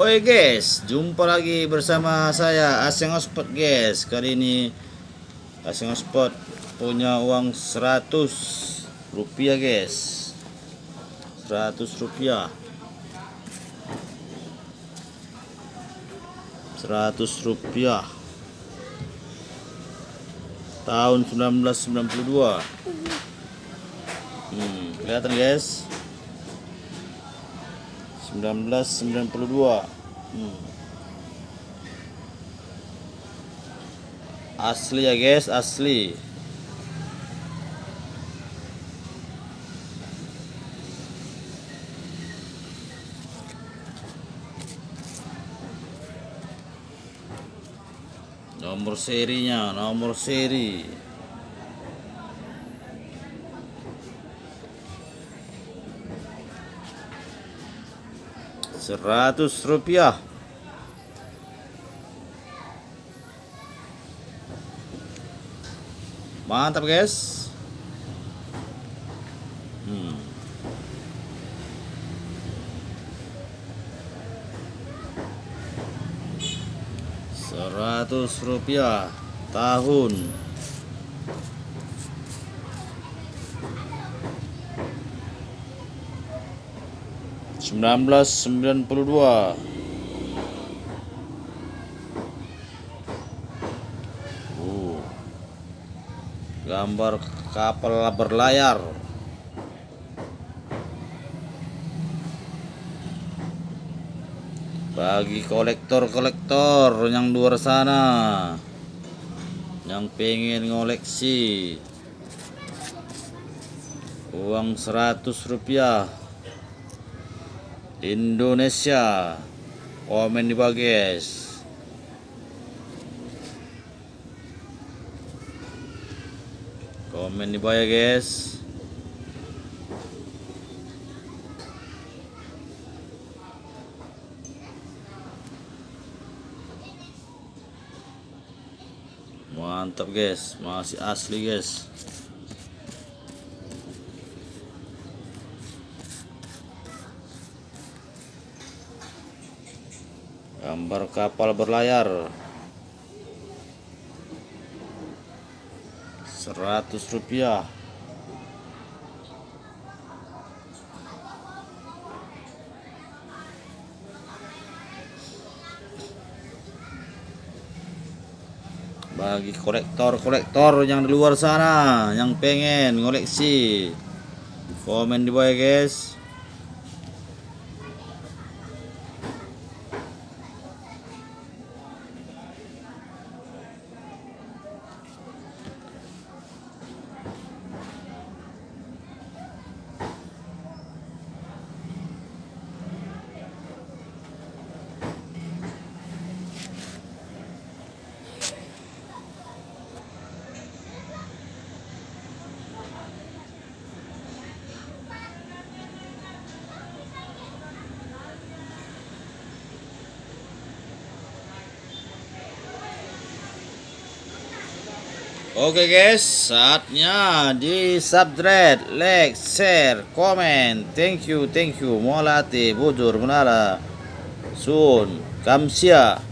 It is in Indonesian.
Oi guys, jumpa lagi bersama saya Aseng Ospot guys. Kali ini Aseng Ospot punya uang 100 rupiah guys. 100 rupiah. 100 rupiah. Tahun 1992. Hmm, kelihatan guys. 1992 hmm. asli ya guys asli. Nomor serinya nomor seri seratus rupiah. Mantap guys. Hmm. seratus rupiah tahun 1992 uh, gambar kapal berlayar. Bagi kolektor-kolektor yang luar sana yang pengen ngoleksi uang 100 rupiah Indonesia. Komen di guys. Komen di bawah guys. Mantap guys. Masih asli guys gambar kapal berlayar. 100 rupiah. Bagi kolektor-kolektor yang di luar sana yang pengen ngoleksi. Komen di bawah ya guys Oke guys, saatnya di subscribe, like, share, komen. Thank you, thank you. Molate, bujur, menara. Sun, kamsia.